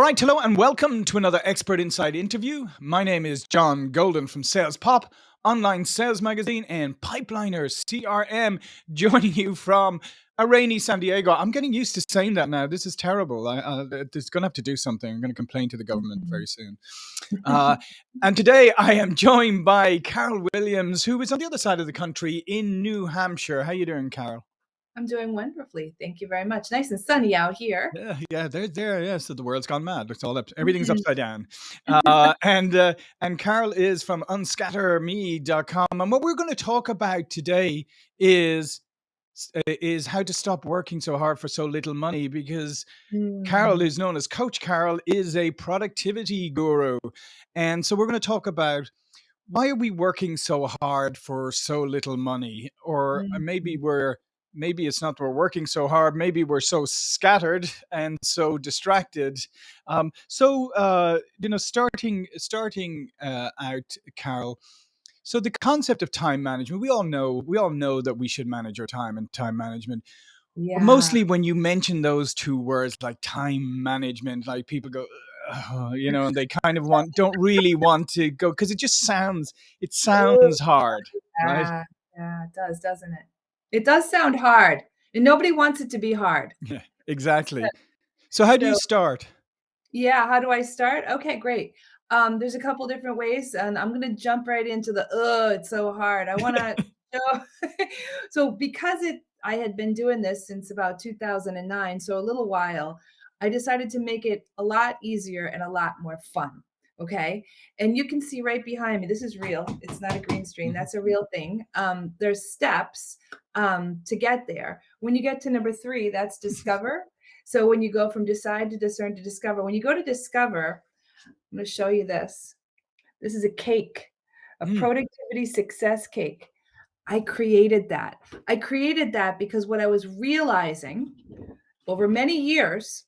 All right, hello and welcome to another Expert Insights interview. My name is John Golden from Sales Pop, online sales magazine, and Pipeliner CRM, joining you from a rainy San Diego. I'm getting used to saying that now. This is terrible. I, uh, it's going to have to do something. I'm going to complain to the government very soon. Uh, and today I am joined by Carol Williams, who is on the other side of the country in New Hampshire. How are you doing, Carol? I'm doing wonderfully. Thank you very much. Nice and sunny out here. Yeah, yeah, there, there. Yeah, so the world's gone mad. It's all up. Everything's mm-hmm. upside down. Uh, and uh, and Carol is from unscatterme.com, and what we're going to talk about today is is how to stop working so hard for so little money because mm. Carol is known as Coach Carol is a productivity guru. And so we're going to talk about why are we working so hard for so little money or mm. maybe we're maybe it's not we're working so hard maybe we're so scattered and so distracted. Um, so uh, you know starting starting uh, out carol so the concept of time management we all know we all know that we should manage our time and time management. Yeah. mostly when you mention those two words like time management like people go you know and they kind of want don't really want to go because it just sounds it sounds hard yeah, right yeah it does doesn't it it does sound hard, and nobody wants it to be hard. Yeah, exactly. So how do you start? Yeah, how do I start? Okay, great. Um, there's a couple different ways, and I'm gonna jump right into the oh, it's so hard. I want to show. so because it, I had been doing this since about 2009, so a little while. I decided to make it a lot easier and a lot more fun. Okay. And you can see right behind me, this is real. It's not a green screen. Mm-hmm. That's a real thing. Um, there's steps um, to get there. When you get to number three, that's discover. So when you go from decide to discern to discover, when you go to discover, I'm going to show you this. This is a cake, a mm. productivity success cake. I created that. I created that because what I was realizing over many years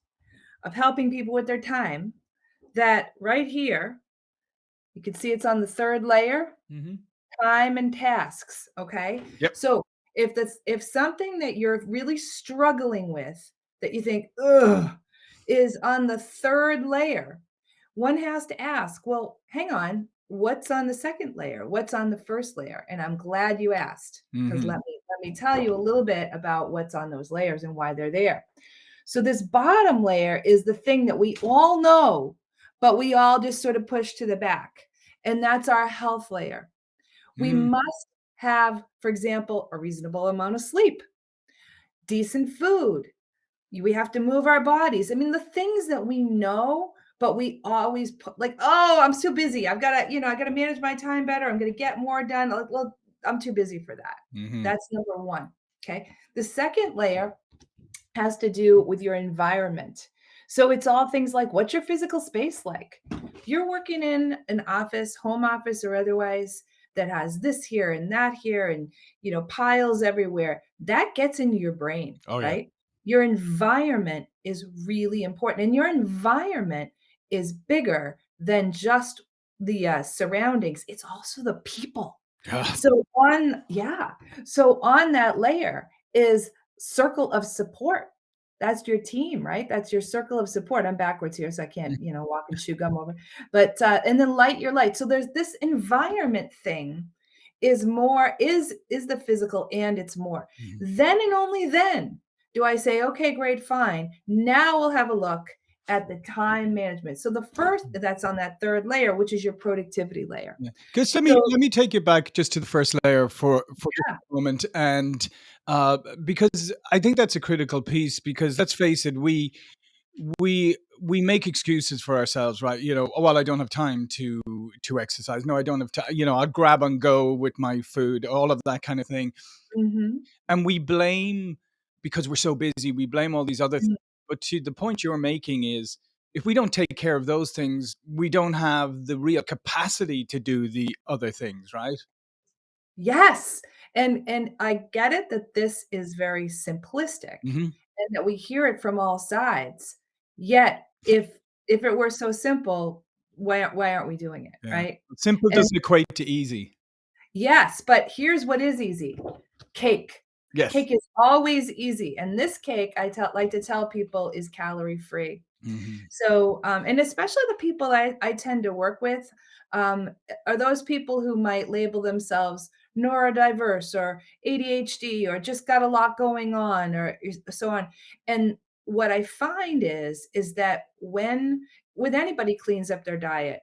of helping people with their time that right here, you can see it's on the third layer, mm-hmm. time and tasks. Okay. Yep. So if that's if something that you're really struggling with that you think, ugh, is on the third layer, one has to ask, well, hang on, what's on the second layer? What's on the first layer? And I'm glad you asked because mm-hmm. let me let me tell you a little bit about what's on those layers and why they're there. So this bottom layer is the thing that we all know but we all just sort of push to the back. And that's our health layer. We mm. must have, for example, a reasonable amount of sleep, decent food. We have to move our bodies. I mean, the things that we know, but we always put like, oh, I'm too busy. I've got to, you know, I got to manage my time better. I'm going to get more done. Well, I'm too busy for that. Mm-hmm. That's number one. Okay. The second layer has to do with your environment. So it's all things like what's your physical space like? If you're working in an office, home office or otherwise that has this here and that here and you know piles everywhere, that gets into your brain, oh, right? Yeah. Your environment is really important and your environment is bigger than just the uh, surroundings. It's also the people. so on yeah. So on that layer is circle of support that's your team, right? That's your circle of support. I'm backwards here, so I can't, mm. you know, walk and chew gum over. But uh, and then light your light. So there's this environment thing is more is is the physical and it's more. Mm-hmm. Then and only then do I say, okay, great, fine. Now we'll have a look at the time management. So the first mm. that's on that third layer, which is your productivity layer. Because yeah. let me so, let me take you back just to the first layer for for yeah. a moment, and uh, because I think that's a critical piece. Because let's face it, we we we make excuses for ourselves, right? You know, oh, well, I don't have time to to exercise. No, I don't have time. You know, I'll grab and go with my food, all of that kind of thing, mm-hmm. and we blame because we're so busy. We blame all these other mm-hmm. things but to the point you're making is if we don't take care of those things, we don't have the real capacity to do the other things, right? Yes. And and I get it that this is very simplistic mm-hmm. and that we hear it from all sides. Yet if if it were so simple, why why aren't we doing it, yeah. right? Simple and, doesn't equate to easy. Yes, but here's what is easy. Cake. Yes. Cake is always easy, and this cake, I tell like to tell people, is calorie free. Mhm. So, um, and especially the people I I tend to work with, um, are those people who might label themselves neurodiverse or ADHD or just got a lot going on or so on. And what I find is, is that when when anybody cleans up their diet,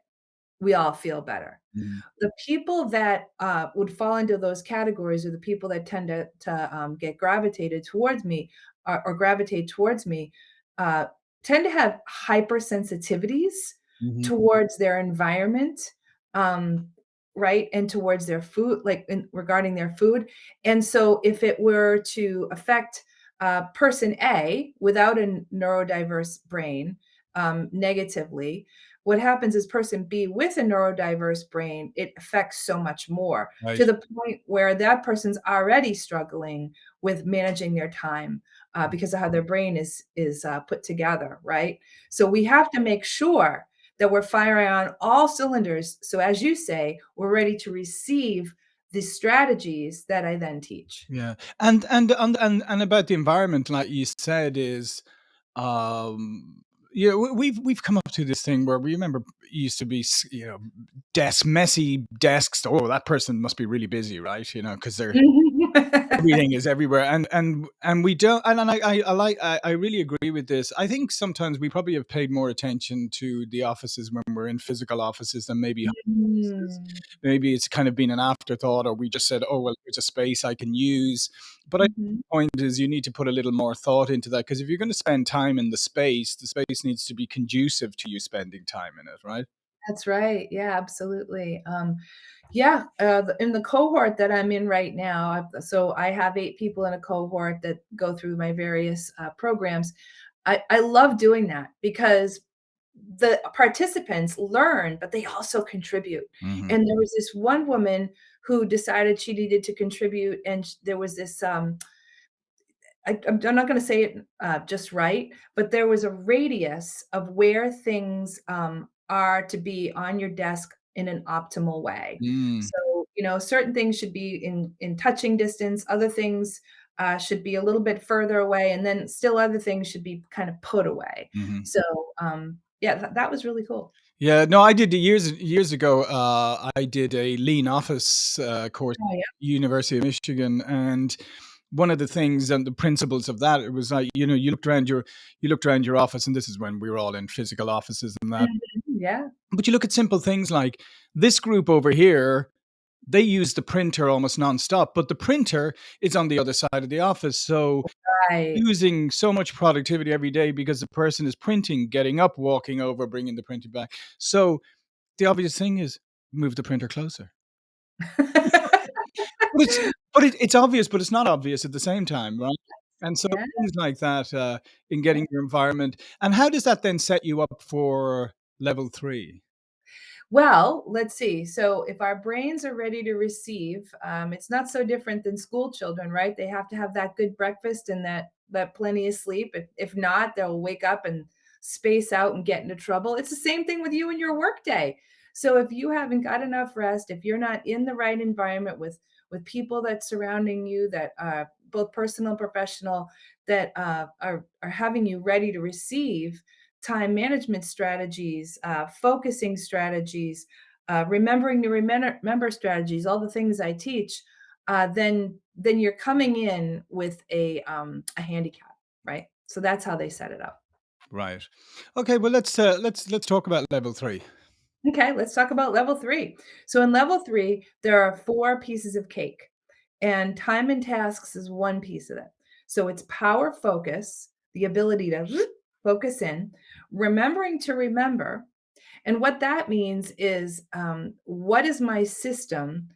we all feel better. Mhm. The people that, uh, would fall into those categories are the people that tend to to, um, get gravitated towards me, or or gravitate towards me, uh, tend to have hypersensitivities Mhm. towards their environment, um, right, and towards their food, like, in regarding their food, and so if it were to affect, uh, person A without a neurodiverse brain, um, negatively, what happens is person B with a neurodiverse brain, it affects so much more, to the point where that person's already struggling with managing their time, uh, because of how their brain is is, uh, put together, right? So we have to make sure that we're firing on all cylinders, so as you say, we're ready to receive the strategies that I then teach. Yeah, and and and and and about the environment, like you said, is, um, yeah, we we've we've come up to this thing where we remember it used to be you know, desk messy desks, "Oh, that person must be really busy," right? You know, 'cause they're everything is everywhere, and and and we don't and and I I I like I I really agree with this. I think sometimes we probably have paid more attention to the offices when we're in physical offices than maybe. Mm. Maybe it's kind of been an afterthought or we just said, "Oh, well, it's a space I can use," but I Mhm. point is you need to put a little more thought into that because if you're gonna spend time in the space, the space needs to be conducive to you spending time in it, right? That's right, yeah, absolutely, um, yeah, uh, in the cohort that I'm in right now, so I have 8 people in a cohort that go through my various, uh, programs. I I love doing that because the participants learn, but they also contribute, Mhm. and there was this one woman who decided she needed to contribute, and there was this, um I I'm I'm not gonna say it, uh, just right, but there was a radius of where things, um, are to be on your desk in an optimal way. Mm. So, you know, certain things should be in in touching distance, other things, uh, should be a little bit further away, and then still other things should be kind of put away. Mhm. So, um, yeah, tha that was really cool. Yeah, no, I did years years ago, uh, I did a lean office, uh, course, Oh, yeah? University of Michigan, and one of the things and the principles of that, it was like, you know, you looked around your you looked around your office, and this is when we were all in physical offices and that Mhm, yeah. but you look at simple things like this group over here, they use the printer almost nonstop, but the printer is on the other side of the office, so Right. using so much productivity every day because the person is printing, getting up, walking over, bringing the printer back. So, the obvious thing is move the printer closer. But it's but it it's obvious, but it's not obvious at the same time, right? And so Yeah. things like that, uh, in getting your environment and how does that then set you up for level 3? Well, let's see, so if our brains are ready to receive, um, it's not so different than school children, right? They have to have that good breakfast and that that plenty of sleep, if if not, they'll wake up and space out and get into trouble. It's the same thing with you and your workday. So if you haven't got enough rest, if you're not in the right environment with with people that's surrounding you that are both personal and professional, that, uh, are are having you ready to receive time management strategies, uh, focusing strategies, uh, remembering to remember strategies, all the things I teach, uh, then then you're coming in with a, um, a handicap, right? So that's how they set it up. Right. Okay, well, let's, uh, let's let's talk about level 3. Okay, let's talk about level 3. So in level 3, there are 4 pieces of cake, and time and tasks is 1 piece of it. So it's power focus, the ability to focus in, remembering to remember, and what that means is, um, what is my system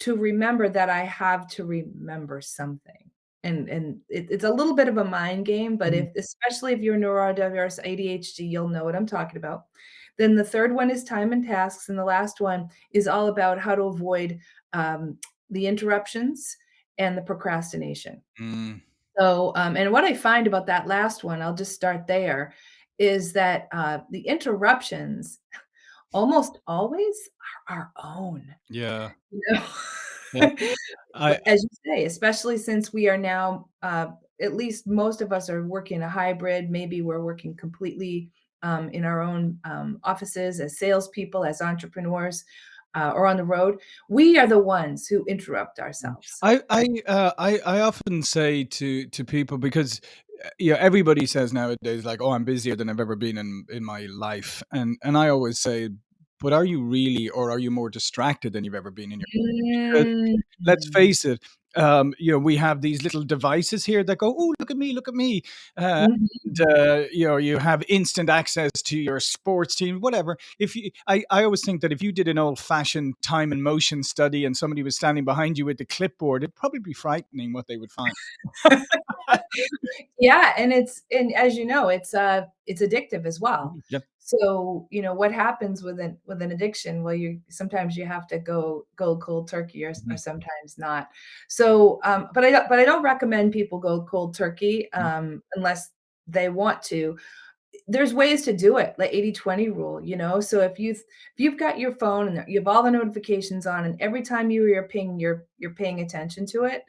to remember that I have to remember something? And and it it's a little bit of a mind game, but Mhm. if especially if you're neurodiverse, ADHD, you'll know what I'm talking about. Then the 3rd one is time and tasks, and the last one is all about how to avoid, um, the interruptions and the procrastination. Mm. So, um, and what I find about that last one, I'll just start there, is that, uh, the interruptions almost always are our own. Yeah. You know? Yeah. I as you say, especially since we are now, uh, at least most of us are working a hybrid, maybe we're working completely, um, in our own, um, offices as salespeople, as entrepreneurs, uh, or on the road. We are the ones who interrupt Mm. ourselves. I I, uh, I I often say to to people because, uh, yeah, everybody says nowadays, like, "Oh, I'm busier than I've ever been in in my life," and and I always say, "But are you really, or are you more distracted than you've ever been in your" let's Mm. face it, um, you know, we have these little devices here that go, oh look at me, look at me," uh, and, Mhm. uh, you know, you have instant access to your sports team, whatever. If you I I always think that if you did an old-fashioned time and motion study and somebody was standing behind you with the clipboard, it'd probably be frightening what they would find. Yeah, and it's and as you know, it's, uh, it's addictive as well. Yep. So, you know, what happens with an with an addiction? Well, you sometimes you have to go go cold turkey or or Mhm. sometimes not. So, um, but I don't but I don't recommend people go cold turkey, Mm. um, unless they want to. There's ways to do it, like 80/20 rule, you know? So if you've if you've got your phone and you have all the notifications on, and every time you hear a ping, you're you're paying attention to it,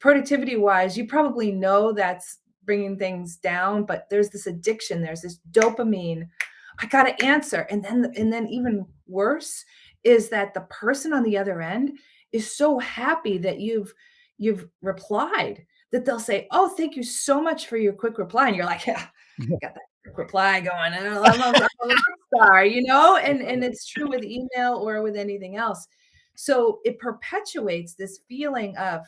productivity-wise, you probably know that's bringing things down, but there's this addiction, there's this dopamine, "I gotta answer," and then Mm. and then even worse is that the person on the other end is so happy that you've you've replied that they'll say, "Oh, thank you so much for your quick reply," and you're like, "Yeah, got that quick reply going, and I'm a I'm a star," you know? And and it's true with email or with anything else. So, it perpetuates this feeling of,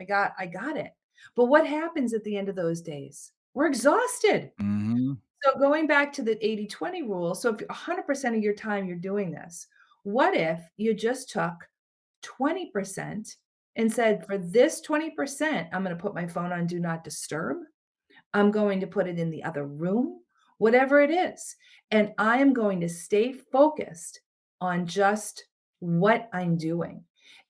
"I got I got it." But what happens at the end of those days? We're exhausted. Mhm. So, going back to the 80/20 rule, so if 100% of your time you're doing this, what if you just took 20% and said, "For this 20%, I'm gonna put my phone on do not disturb. I'm going to put it in the other room," whatever it is, "and I am going to stay focused on just what I'm doing."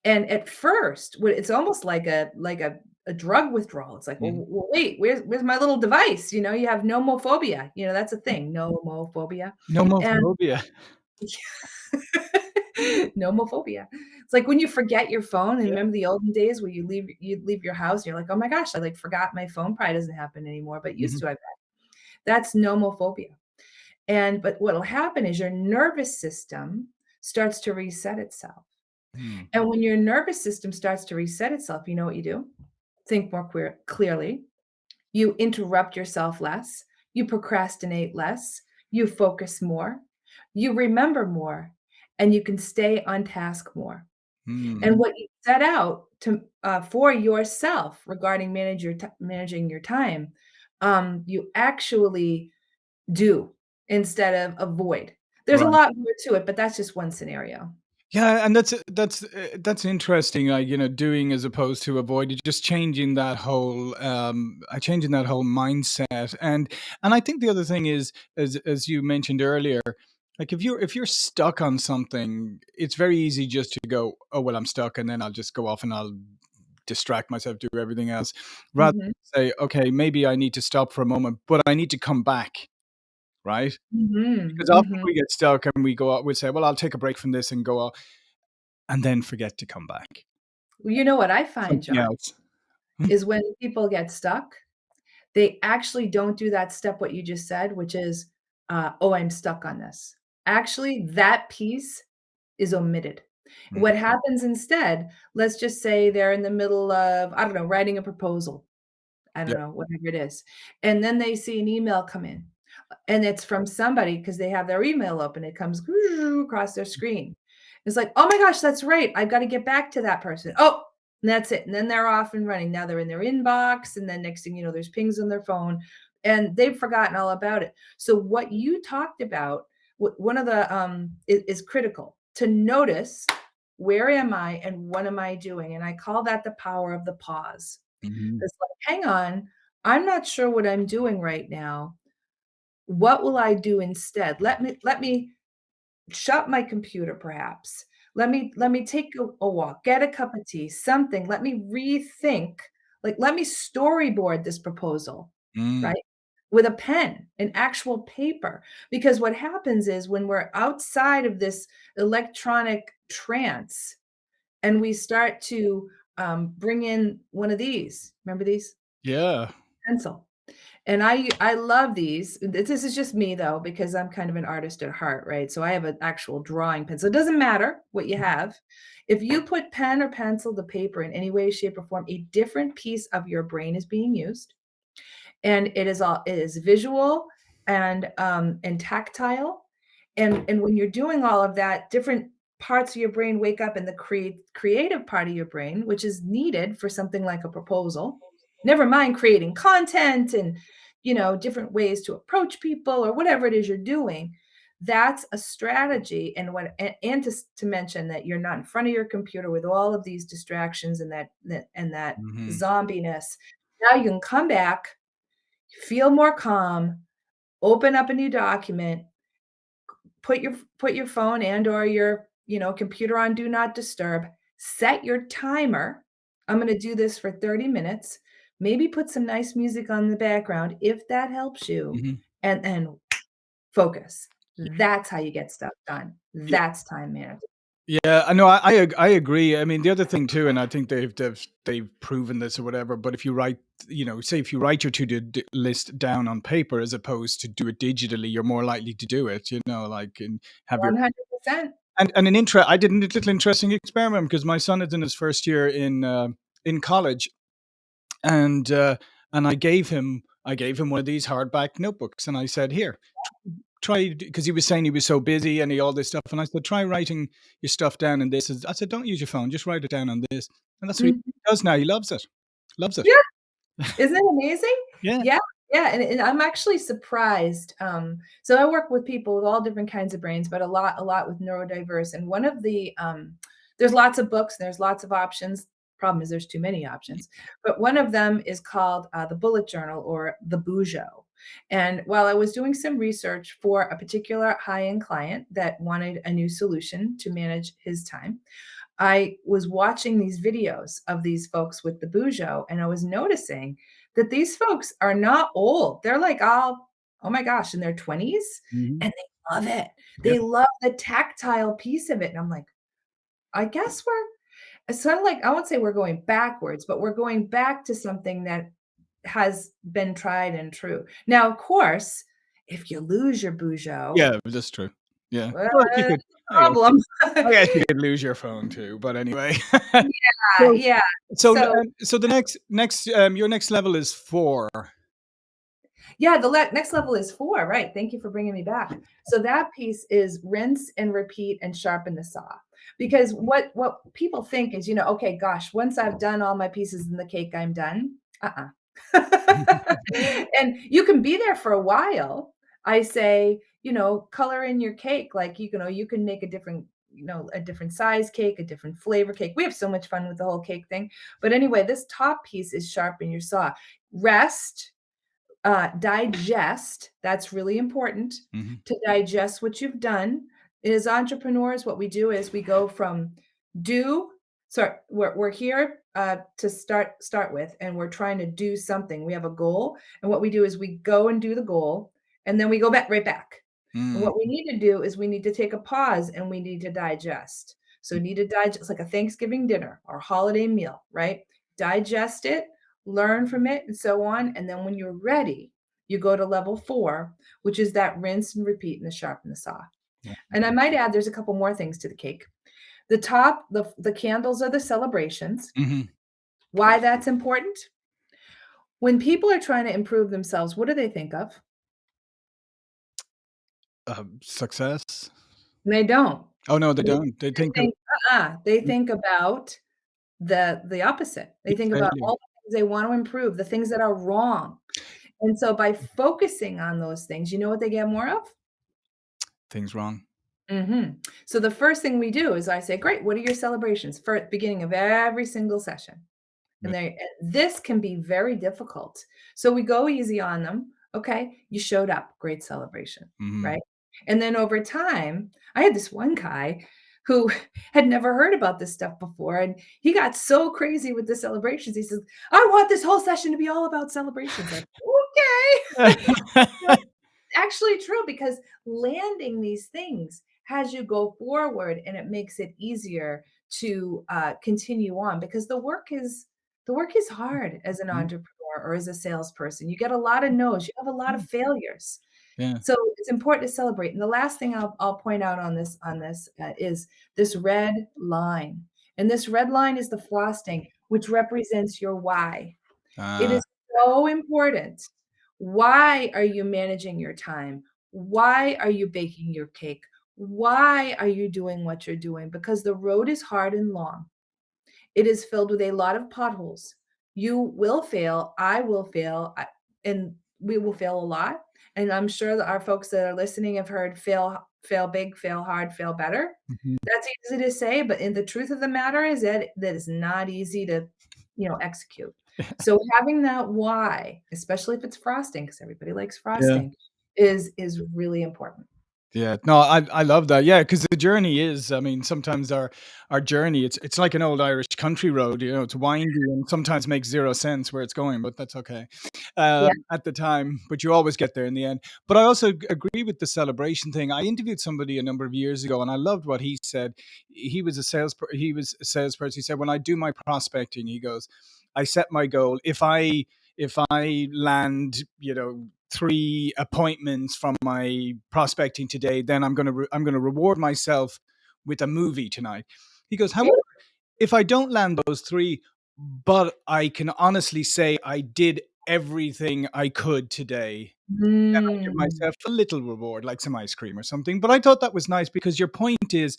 And at first, it's almost like a like a a drug withdrawal. It's like, "Well Mhm. well, wait, where's where's my little device?" You know, you have nomophobia, you know, that's a thing, nomophobia, and Nomophobia. Nomophobia. It's like when you forget your phone, and Yeah. remember the olden days where you leave you'd leave your house, and you're like, "Oh my gosh, I, like, forgot my phone," probably doesn't happen anymore, but used Mhm. to, I bet. That's nomophobia. And but what'll happen is your nervous system starts to reset itself. Mm. And when your nervous system starts to reset itself, you know what you do? Think more queer clearly, you interrupt yourself less, you procrastinate less, you focus more, you remember more, and you can stay on task more. And Mm. what you set out to uh, for yourself regarding manage your managing your time, um, you actually do instead of avoid. There's a lot more to it, but that's just one scenario. Yeah, and that's that's, uh, that's interesting, uh, you know, doing as opposed to avoiding, just changing that whole, um uh, changing that whole mindset, and and I think the other thing is, as as you mentioned earlier, like, if you're if you're stuck on something, it's very easy just to go, "Oh, well, I'm stuck," and then I'll just go off and I'll distract myself, do everything else, rather Mhm. say, "Okay, maybe I need to stop for a moment, but I need to come back." Right? Mhm, Because often mhm. we get stuck and we go out we say, "Well, I'll take a break from this and go o" and then forget to come back. Well, you know what I find, Something John, else. Hmm? is when people get stuck, they actually don't do that step what you just said, which is, uh, "Oh, I'm stuck on this." Actually, that piece is omitted. Mhm. What happens instead, let's just say they're in the middle of, I don't know, writing a proposal. I don't Yep. know, whatever it is, and then they see an email come in, and it's from somebody because they have their email open, it comes across their screen. It's like, "Oh my gosh, that's right, I've gotta get back to that person." Oh, and that's it, and then they're off and running. Now they're in their inbox, and then next thing you know, there's pings on their phone, and they've forgotten all about it. So what you talked about, one of the, um i is critical, to notice, "Where am I and what am I doing?" And I call that the power of the pause. Mhm. It's like, "Hang on, I'm not sure what I'm doing right now. What will I do instead? Let me let me shut my computer perhaps. Let me let me take a a walk, get a cup of tea, something, let me rethink, like, let me storyboard this proposal," Mm. right? With a pen, an actual paper, because what happens is when we're outside of this electronic trance and we start to, um, bring in one of these. Remember these? Yeah. Pencil. And I I love these. This is just me though, because I'm kind of an artist at heart, right? So I have an actual drawing pencil. It doesn't matter what you have. If you put pen or pencil to paper in any way, shape, or form, a different piece of your brain is being used. And it is all it is visual and um and tactile. And and when you're doing all of that, different parts of your brain wake up in the create creative part of your brain, which is needed for something like a proposal. Never mind creating content and you know, different ways to approach people or whatever it is you're doing. That's a strategy. And what and, and to, to mention that you're not in front of your computer with all of these distractions and that, that and that Mhm. zombiness. Now you can come back, feel more calm, open up a new document, put your put your phone and or your, you know, computer on do not disturb, set your timer. I'm going to do this for 30 minutes. Maybe put some nice music on the background if that helps you Mhm. and and focus. Yeah. That's how you get stuff done. Yeah. That's time management. Yeah, I know. I I I agree. I mean, the other thing too, and I think they've they've they've proven this or whatever, but if you write, you know, say if you write your to-do list down on paper as opposed to do it digitally, you're more likely to do it, you know, like, and have your 100%. and and an intere I did a little interesting experiment because my son is in his first year in, uh, in college, and, uh, and I gave him I gave him one of these hardback notebooks, and I said, "Here, try because he was saying he was so busy and he all this stuff, and I said, "Try writing your stuff down in this." I said, "Don't use your phone, just write it down on this." And that's what he Mhm. does now. He loves it. Loves it. Yeah. Isn't it amazing? Yeah. Yeah, yeah, and and I'm actually surprised, um, so I work with people with all different kinds of brains, but a lot a lot with neurodiverse, and one of the, um there's lots of books, there's lots of options. Problem is there's too many options, but one of them is called, uh, the Bullet Journal or the Bujo, and while I was doing some research for a particular high-end client that wanted a new solution to manage his time, I was watching these videos of these folks with the Bujo, and I was noticing that these folks are not old. They're like all, oh my gosh, in their 20s, Mhm. and they love it. They Yep. love the tactile piece of it, and I'm like, I guess we're it's sort of like I won't say we're going backwards, but we're going back to something that has been tried and true. Now, of course, if you lose your Bujo, Yeah, that's true. Yeah. well, you could a I guess problem. I guess you could lose your phone too, but anyway. Yeah, So yeah. so, So um, so the next next, um, your next level is 4. Yeah, the le next level is 4, right, thank you for bringing me back. So that piece is rinse and repeat and sharpen the saw. Because what what people think is, you know, "Okay, gosh, once I've done all my pieces in the cake, I'm done." Uh-uh. And you can be there for a while. I say, you know, color in your cake, like, you can know, you can make a different you know, a different size cake, a different flavor cake. We have so much fun with the whole cake thing. But anyway, this top piece is sharpen your saw. Rest uh, digest, that's really important Mhm. to digest what you've done. As entrepreneurs, what we do is we go from do sorry, we're we're here, uh, to start start with, and we're trying to do something. We have a goal, and what we do is we go and do the goal, and then we go back right back. Mm. what we need to do is we need to take a pause and we need to digest. So need to digest like a Thanksgiving dinner or holiday meal, right? Digest it, learn from it, and so on. And then when you're ready, you go to level four, which is that rinse and repeat and the sharpen the saw. And I might add, there's a couple more things to the cake. The top, the, the candles are the celebrations. Mhm. Why that's important? When people are trying to improve themselves, what do they think of? Um, success? They don't. Oh, no, they They don't. They they think of think uh-uh, they Mm. think about the the opposite. They think about all the things they want to improve, the things that are wrong. And so by focusing on those things, you know what they get more of? Things wrong. Mhm. So the first thing we do is I say, "Great, what are your celebrations?" For beginning of every single session. Yeah. And they this can be very difficult. So we go easy on them. Okay, you showed up, great celebration, Mhm. right? And then over time, I had this one guy who had never heard about this stuff before, and he got so crazy with the celebrations. He says, "I want this whole session to be all about celebrations." Like, okay. Actually true because landing these things has you go forward and it makes it easier to, uh, continue on because the work is the work is hard as an Mhm. entrepreneur or as a salesperson. You get a lot of no's, you have a lot of failures. Yeah. So, it's important to celebrate, and the last thing I'll I'll point out on this on this, uh, is this red line, and this red line is the frosting, which represents your why. It Ah. is so important. Why are you managing your time? Why are you baking your cake? Why are you doing what you're doing? Because the road is hard and long. It is filled with a lot of potholes. You will fail, I will fail, and we will fail a lot, and I'm sure that our folks that are listening have heard "Fail fail big, fail hard, fail better." Mhm. That's easy to say, but in the truth of the matter is that that is not easy to, you know, execute. So, having that why, especially if it's frosting, because everybody likes Yeah. frosting, is is really important. Yeah, no, I I love that, Yeah, because the journey is I mean, sometimes our our journey, it's it's like an old Irish country road, you know, it's windy and sometimes makes 0 sense where it's going, but that's okay, Yeah. um, at the time, but you always get there in the end. But I also g agree with the celebration thing. I interviewed somebody a number of years ago, and I loved what he said. He was a sales he was a salesperson, he said, "When I do my prospecting," he goes, "I set my goal. If I if I land, you know, 3 appointments from my prospecting today, then I'm gonna re I'm gonna reward myself with a movie tonight." He goes, "However, if I don't land those 3, but I can honestly say I did everything I could today, then I give Mm. myself a little reward, like some ice cream or something." But I thought that was nice because your point is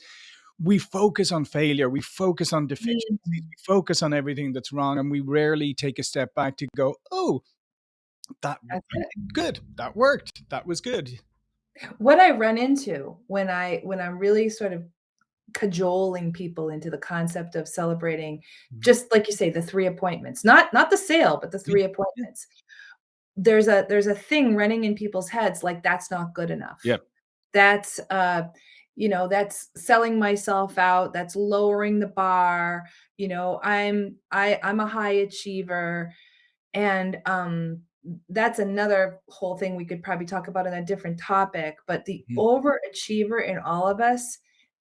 we focus on failure, we focus on deficiencies, Mhm. we focus on everything that's wrong, and we rarely take a step back to go, "Oh, that That's I it. did good. That worked. That was good." What I run into when I when I'm really sort of cajoling people into the concept of celebrating, Mhm. just like you say, the 3 appointments, not not the sale, but the 3 appointments. There's a there's a thing running in people's heads like, "That's not good enough. Yep. That's, uh, you know, that's selling myself out, that's lowering the bar, you know, I'm I I'm a high achiever." And, um, that's another whole thing we could probably talk about in a different topic, but the Mhm. overachiever in all of us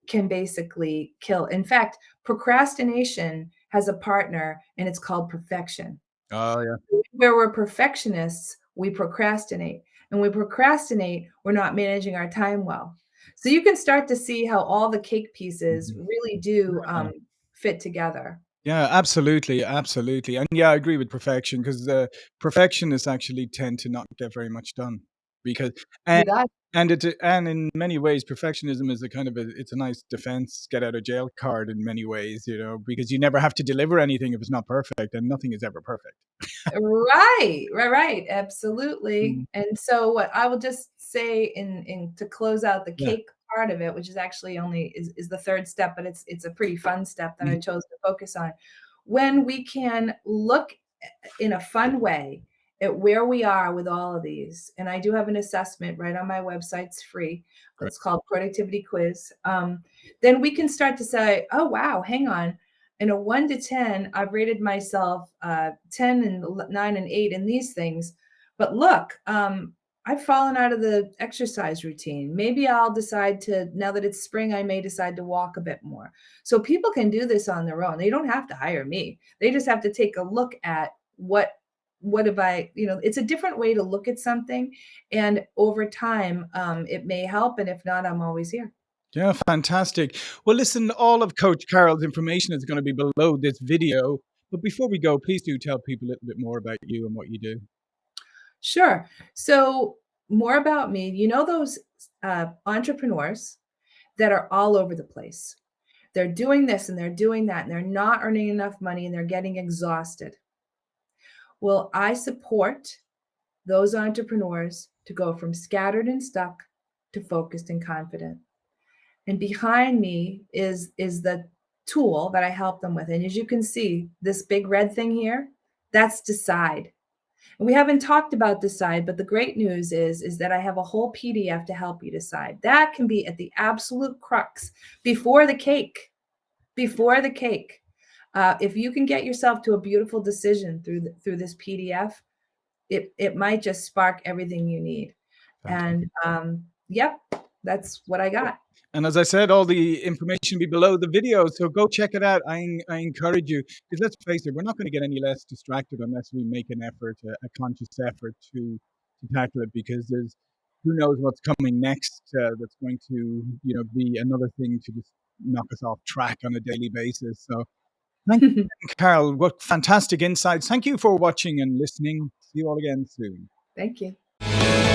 can basically kill in fact, procrastination has a partner, and it's called perfection. Oh, yeah. Where we're perfectionists, we procrastinate, and we procrastinate, we're not managing our time well. So you can start to see how all the cake pieces Mhm. really do, um, fit together. Yeah, absolutely, absolutely, and yeah, I agree with perfection 'cause uh, the perfectionists actually tend to not get very much done because and and it and in many ways, perfectionism is a kind of a it's a nice defense, get out of jail card in many ways, you know, because you never have to deliver anything if it's not perfect, and nothing is ever perfect. Right, ri right, absolutely, Mhm. and so what I will just say in in to close out the Yeah. cake part of it, which is actually only is is the 3rd step, but it's it's a pretty fun step that I Mhm. chose to focus on. When we can look in a fun way at where we are with all of these, and I do have an assessment right on my website, it's free. Great. It's called Productivity Quiz, um, then we can start to say, "Oh, wow, hang on. In a 1 to 10, I've rated myself, uh, 10 and 9 and 8 in these things, but look, um, I've fallen out of the exercise routine. Maybe I'll decide to now that it's spring, I may decide to walk a bit more." So people can do this on their own, they don't have to hire me. They just have to take a look at what what have I you know, it's a different way to look at something, and over time, um, it may help, and if not, I'm always here. Yeah, fantastic. Well, listen, all of Coach Carol's information is gonna be below this video, but before we go, please do tell people a little bit more about you and what you do. Sure. So, more about me, you know those uh, entrepreneurs that are all over the place? They're doing this, and they're doing that, and they're not earning enough money, and they're getting exhausted. Well, I support those entrepreneurs to go from scattered and stuck to focused and confident. And behind me is is the tool that I help them with, and as you can see, this big red thing here, that's Decide. And we haven't talked about Decide, but the great news is is that I have a whole PDF to help you decide. That can be at the absolute crux before the cake, before the cake. Uh, if you can get yourself to a beautiful decision through th through this PDF, it it might just spark everything you need. And, um, yep, that's what I got. And as I said, all the information be below the video, so go check it out. I, I encourage you because let's face it, we're not going to get any less distracted unless we make an effort, a, a conscious effort to to tackle it. Because there's who knows what's coming next uh, that's going to you know be another thing to just knock us off track on a daily basis. So thank you, Carol. What fantastic insights! Thank you for watching and listening. See you all again soon. Thank you.